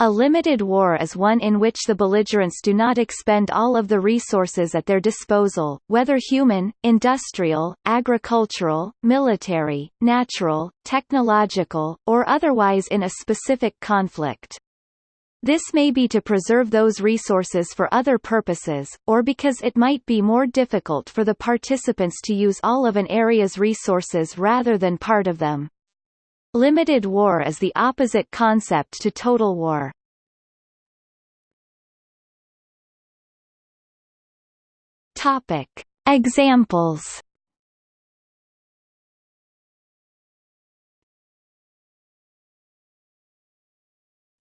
A limited war is one in which the belligerents do not expend all of the resources at their disposal, whether human, industrial, agricultural, military, natural, technological, or otherwise in a specific conflict. This may be to preserve those resources for other purposes, or because it might be more difficult for the participants to use all of an area's resources rather than part of them. Limited war is the opposite concept to total war. Topic. Examples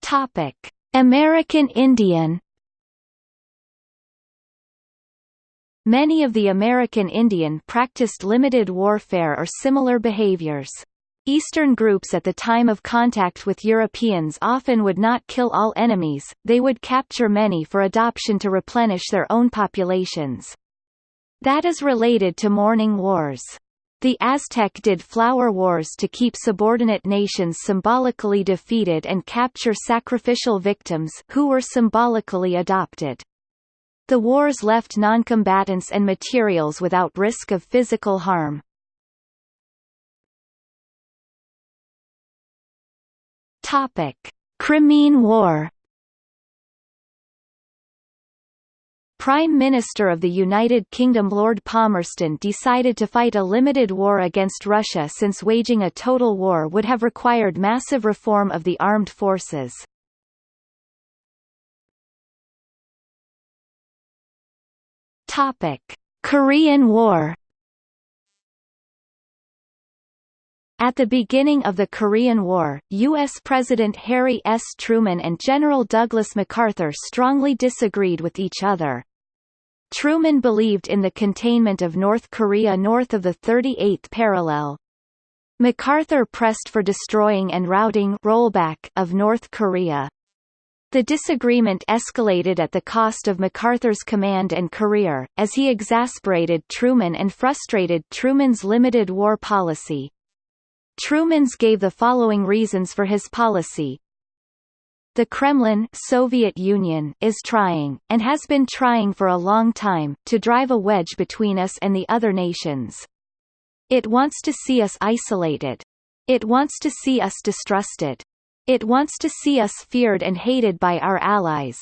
Topic: American Indian Many of the American Indian practiced limited warfare or similar behaviors. Eastern groups at the time of contact with Europeans often would not kill all enemies, they would capture many for adoption to replenish their own populations. That is related to mourning wars. The Aztec did flower wars to keep subordinate nations symbolically defeated and capture sacrificial victims who were symbolically adopted. The wars left noncombatants and materials without risk of physical harm. Topic: Crimean War. Prime Minister of the United Kingdom Lord Palmerston decided to fight a limited war against Russia since waging a total war would have required massive reform of the armed forces. Topic: Korean War At the beginning of the Korean War, U.S. President Harry S. Truman and General Douglas MacArthur strongly disagreed with each other. Truman believed in the containment of North Korea north of the 38th parallel. MacArthur pressed for destroying and routing rollback of North Korea. The disagreement escalated at the cost of MacArthur's command and career, as he exasperated Truman and frustrated Truman's limited war policy. Truman's gave the following reasons for his policy. The Kremlin Soviet Union is trying, and has been trying for a long time, to drive a wedge between us and the other nations. It wants to see us isolated. It wants to see us distrusted. It wants to see us feared and hated by our allies.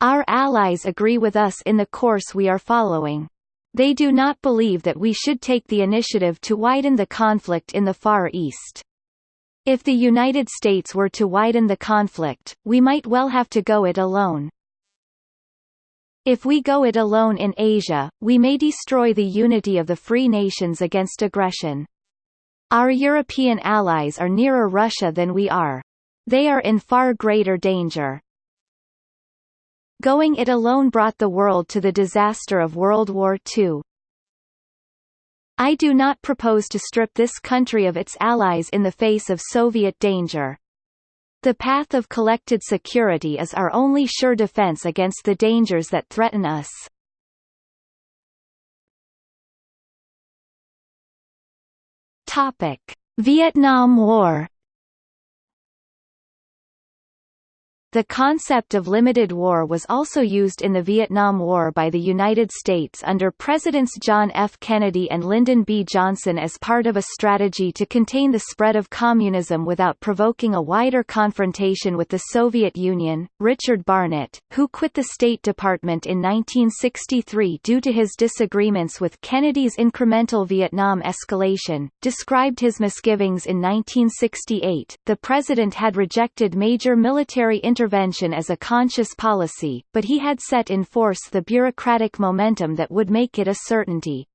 Our allies agree with us in the course we are following. They do not believe that we should take the initiative to widen the conflict in the Far East. If the United States were to widen the conflict, we might well have to go it alone. If we go it alone in Asia, we may destroy the unity of the free nations against aggression. Our European allies are nearer Russia than we are. They are in far greater danger. Going it alone brought the world to the disaster of World War II. I do not propose to strip this country of its allies in the face of Soviet danger. The path of collected security is our only sure defense against the dangers that threaten us. Topic: Vietnam War The concept of limited war was also used in the Vietnam War by the United States under Presidents John F. Kennedy and Lyndon B. Johnson as part of a strategy to contain the spread of communism without provoking a wider confrontation with the Soviet Union. Richard Barnet, who quit the State Department in 1963 due to his disagreements with Kennedy's incremental Vietnam escalation, described his misgivings in 1968. The president had rejected major military interventions intervention as a conscious policy, but he had set in force the bureaucratic momentum that would make it a certainty.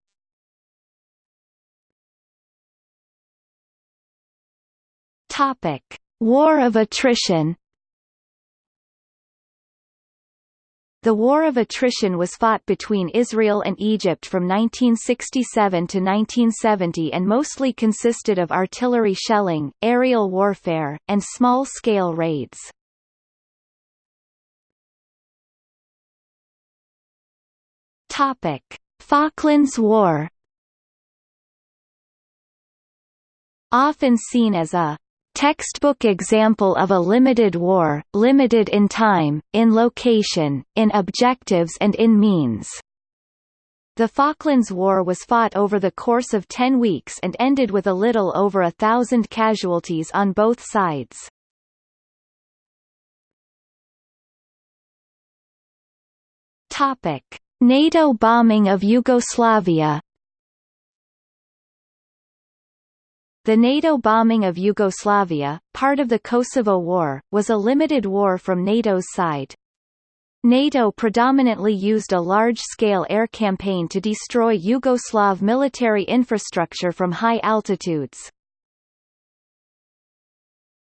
War of attrition The War of Attrition was fought between Israel and Egypt from 1967 to 1970 and mostly consisted of artillery shelling, aerial warfare, and small-scale raids. Topic: Falklands War. Often seen as a Textbook example of a limited war, limited in time, in location, in objectives and in means. The Falklands War was fought over the course of ten weeks and ended with a little over a thousand casualties on both sides. Topic: NATO bombing of Yugoslavia The NATO bombing of Yugoslavia, part of the Kosovo War, was a limited war from NATO's side. NATO predominantly used a large-scale air campaign to destroy Yugoslav military infrastructure from high altitudes.